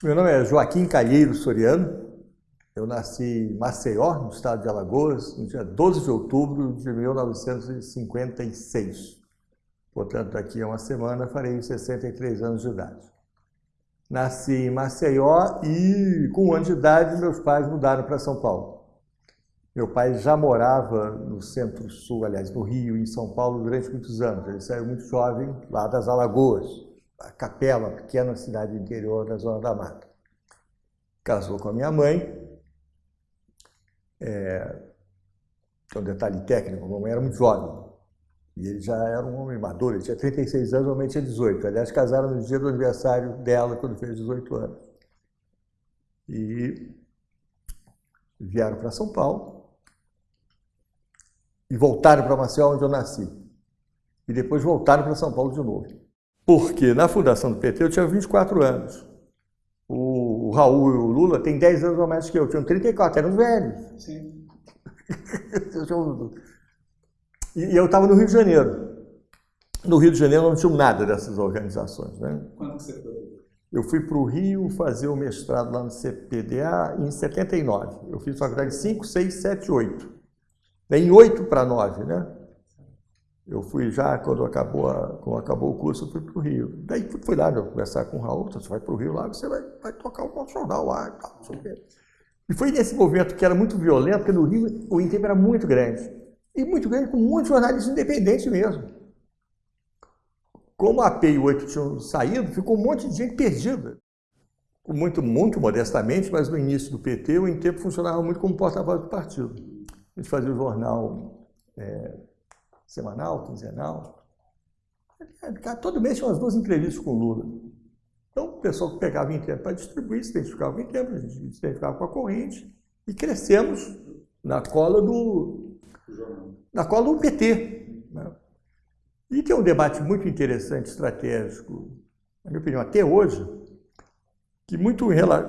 Meu nome é Joaquim Calheiro Soriano. Eu nasci em Maceió, no estado de Alagoas, no dia 12 de outubro de 1956. Portanto, daqui a uma semana farei 63 anos de idade. Nasci em Maceió e, com um ano de idade, meus pais mudaram para São Paulo. Meu pai já morava no centro-sul, aliás, no Rio em São Paulo durante muitos anos. Ele saiu muito jovem lá das Alagoas, a Capela, pequena cidade interior da Zona da Mata. Casou com a minha mãe. É, um detalhe técnico, a mamãe era muito jovem. E ele já era um homem maduro, ele tinha 36 anos, a mamãe tinha 18. Aliás, casaram no dia do aniversário dela, quando fez 18 anos. E vieram para São Paulo e voltaram para Maceió, onde eu nasci. E depois voltaram para São Paulo de novo. Porque na fundação do PT eu tinha 24 anos. O, Raul e o Lula têm 10 anos a mais que eu, tinham 34, eram velhos. Sim. e eu estava no Rio de Janeiro. No Rio de Janeiro não tinha nada dessas organizações. Né? Quando você foi? Eu fui para o Rio fazer o mestrado lá no CPDA em 79. Eu fiz faculdade 5, 6, 7, 8. Em 8 para 9, né? Eu fui já, quando acabou, a, quando acabou o curso, eu fui para o Rio. Daí fui lá eu conversar com o Raul, você vai para o Rio lá, você vai, vai tocar o jornal lá e tal, não sei o quê. E foi nesse movimento que era muito violento, porque no Rio o INTEP era muito grande. E muito grande com muitos jornalistas independentes mesmo. Como a AP e o 8 tinham saído, ficou um monte de gente perdida. Muito, muito modestamente, mas no início do PT, o INTEP funcionava muito como porta-voz do partido. A gente fazia o jornal é, semanal, quinzenal. Todo mês tinha umas duas entrevistas com o Lula. Então, o pessoal que pegava em tempo para distribuir se identificava em tempo, a gente se identificava com a corrente e crescemos na cola do, na cola do PT. Né? E tem um debate muito interessante, estratégico, na minha opinião, até hoje, que muito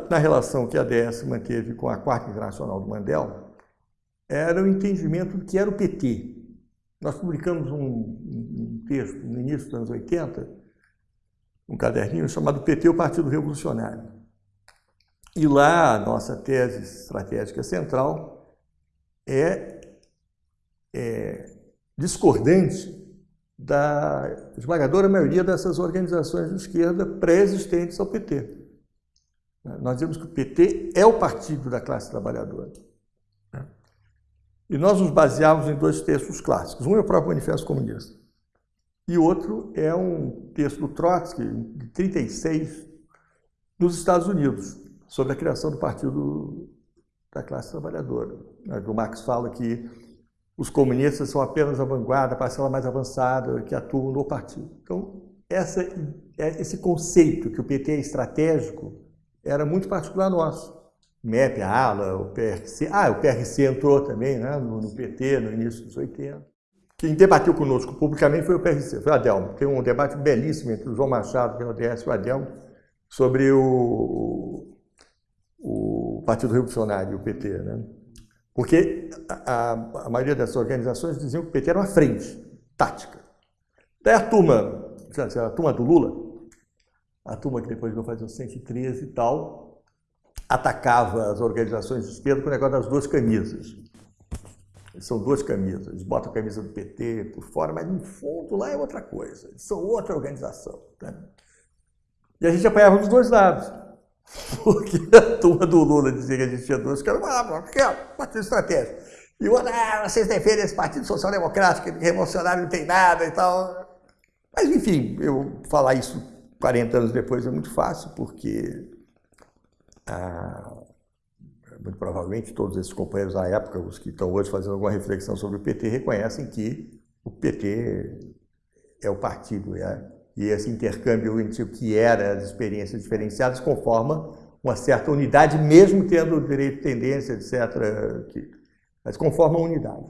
na relação que a DS manteve com a Quarta Internacional do Mandela, era o entendimento do que era o PT. Nós publicamos um, um, texto no início dos anos 80, um caderninho chamado PT, o Partido Revolucionário. E lá a nossa tese estratégica central é, é discordante da esmagadora maioria dessas organizações de esquerda pré-existentes ao PT. Nós dizemos que o PT é o partido da classe trabalhadora. E nós nos baseávamos em dois textos clássicos. Um é o próprio Manifesto Comunista. E outro é um texto do Trotsky, de 36, nos Estados Unidos, sobre a criação do Partido da Classe Trabalhadora. O Marx fala que os comunistas são apenas a vanguarda, a parcela mais avançada que atuam no partido. Então, essa, é, esse conceito que o PT é estratégico era muito particular nosso. MEP, a ALA, o PRC. Ah, o PRC entrou também né, no, PT no início dos 80. Quem debateu conosco publicamente foi o PRC, foi o Adelmo. Tem um debate belíssimo entre o João Machado, pelo ODS, e o Adelmo, sobre o, o Partido Revolucionário, o PT. Né? Porque a, a, maioria dessas organizações diziam que o PT era uma frente tática. Daí a turma, a turma do Lula, a turma que depois vai fazer o 113 e tal, atacava as organizações de esquerda com o negócio das duas camisas. São duas camisas. Eles botam a camisa do PT por fora, mas no fundo lá é outra coisa. Eles são outra organização. Né? E a gente apanhava dos dois lados. Porque a turma do Lula dizia que a gente tinha duas, que era uma, partido estratégico. E o outro, ah, vocês defendem esse Partido Social Democrático, que revolucionário não tem nada e tal. Mas, enfim, eu falar isso 40 anos depois é muito fácil, porque ah, muito provavelmente todos esses companheiros da época, os que estão hoje fazendo alguma reflexão sobre o PT, reconhecem que o PT é o partido, é, e esse intercâmbio entre o que era as experiências diferenciadas conforma uma certa unidade, mesmo tendo direito, tendência, etc., que, mas conforma uma unidade.